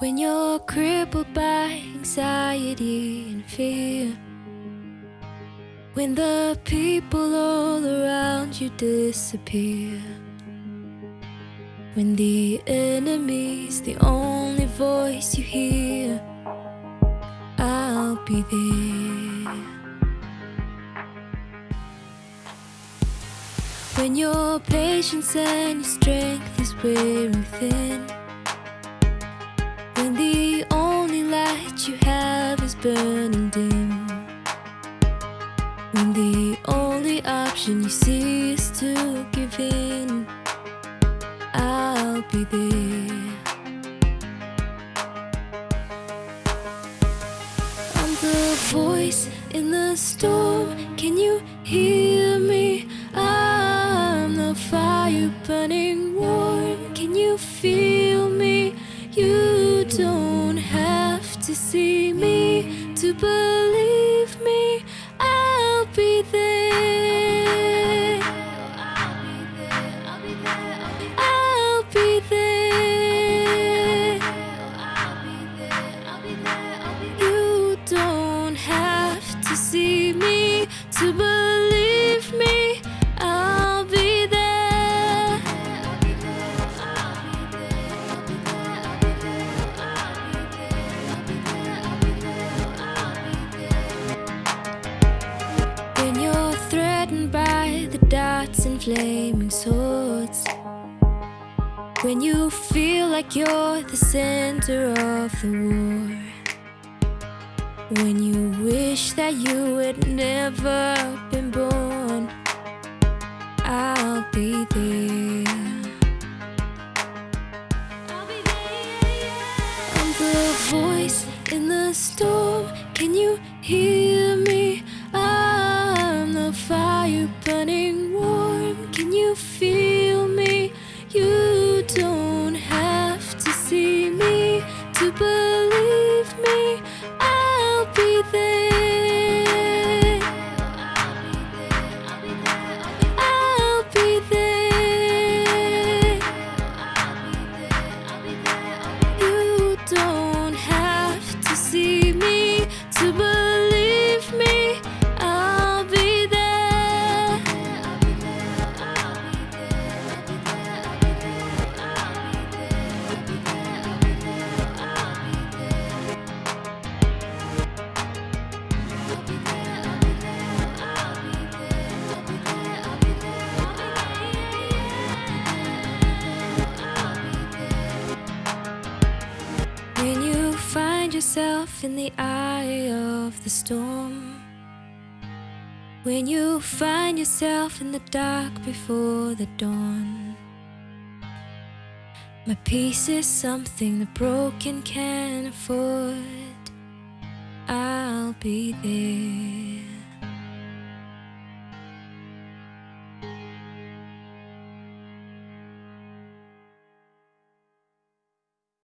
When you're crippled by anxiety and fear. When the people all around you disappear. When the enemy's the only voice you hear, I'll be there. When your patience and your strength is wearing thin. You have is burning dim. When the only option you see is to give in, I'll be there. I'm the voice in the storm. Can you hear me? I'm the fire burning warm. Can you feel me? You don't to see me to believe me. I'll be there. I'll be there. You don't have to see me to believe flaming swords. When you feel like you're the center of the war. When you wish that you had never been born, I'll be there. I'm the voice in the storm. Can you hear me? I'm the fire burning. Can you yourself in the eye of the storm. When you find yourself in the dark before the dawn. My peace is something the broken can afford. I'll be there.